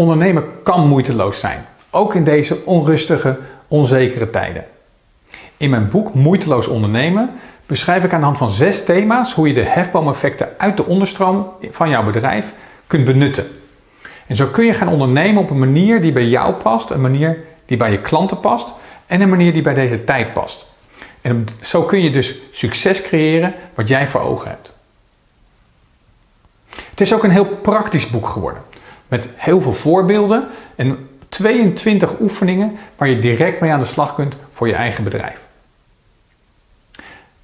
Ondernemen kan moeiteloos zijn, ook in deze onrustige, onzekere tijden. In mijn boek Moeiteloos ondernemen beschrijf ik aan de hand van zes thema's hoe je de hefboomeffecten uit de onderstroom van jouw bedrijf kunt benutten. En zo kun je gaan ondernemen op een manier die bij jou past, een manier die bij je klanten past en een manier die bij deze tijd past. En zo kun je dus succes creëren wat jij voor ogen hebt. Het is ook een heel praktisch boek geworden. Met heel veel voorbeelden en 22 oefeningen waar je direct mee aan de slag kunt voor je eigen bedrijf.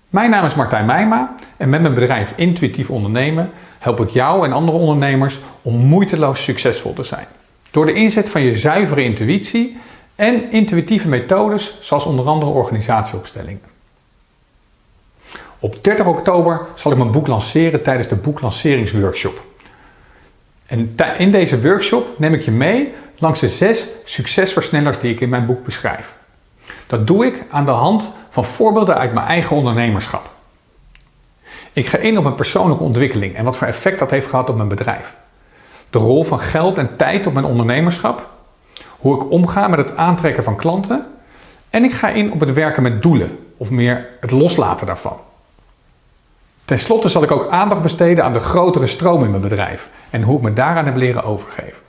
Mijn naam is Martijn Meijma en met mijn bedrijf Intuïtief Ondernemen help ik jou en andere ondernemers om moeiteloos succesvol te zijn. Door de inzet van je zuivere intuïtie en intuïtieve methodes zoals onder andere organisatieopstellingen. Op 30 oktober zal ik mijn boek lanceren tijdens de boeklanceringsworkshop. En in deze workshop neem ik je mee langs de zes succesversnellers die ik in mijn boek beschrijf. Dat doe ik aan de hand van voorbeelden uit mijn eigen ondernemerschap. Ik ga in op mijn persoonlijke ontwikkeling en wat voor effect dat heeft gehad op mijn bedrijf. De rol van geld en tijd op mijn ondernemerschap. Hoe ik omga met het aantrekken van klanten. En ik ga in op het werken met doelen, of meer het loslaten daarvan. Ten slotte zal ik ook aandacht besteden aan de grotere stroom in mijn bedrijf en hoe ik me daaraan heb leren overgeven.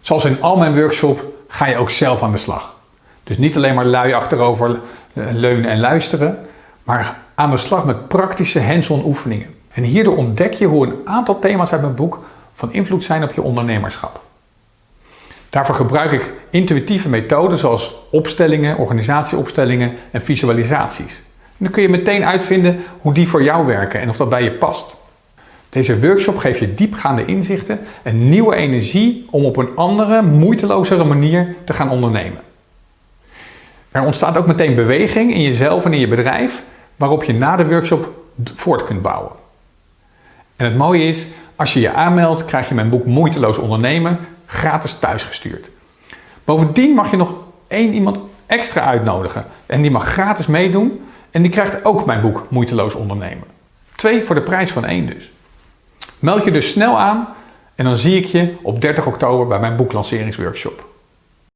Zoals in al mijn workshops ga je ook zelf aan de slag. Dus niet alleen maar lui achterover eh, leunen en luisteren, maar aan de slag met praktische hands-on oefeningen. En hierdoor ontdek je hoe een aantal thema's uit mijn boek van invloed zijn op je ondernemerschap. Daarvoor gebruik ik intuïtieve methoden zoals opstellingen, organisatieopstellingen en visualisaties. Dan kun je meteen uitvinden hoe die voor jou werken en of dat bij je past. Deze workshop geeft je diepgaande inzichten en nieuwe energie om op een andere, moeitelozere manier te gaan ondernemen. Er ontstaat ook meteen beweging in jezelf en in je bedrijf, waarop je na de workshop voort kunt bouwen. En het mooie is, als je je aanmeldt, krijg je mijn boek Moeiteloos Ondernemen gratis thuisgestuurd. Bovendien mag je nog één iemand extra uitnodigen en die mag gratis meedoen en die krijgt ook mijn boek Moeiteloos Ondernemen. Twee voor de prijs van één dus. Meld je dus snel aan en dan zie ik je op 30 oktober bij mijn boeklanceringsworkshop.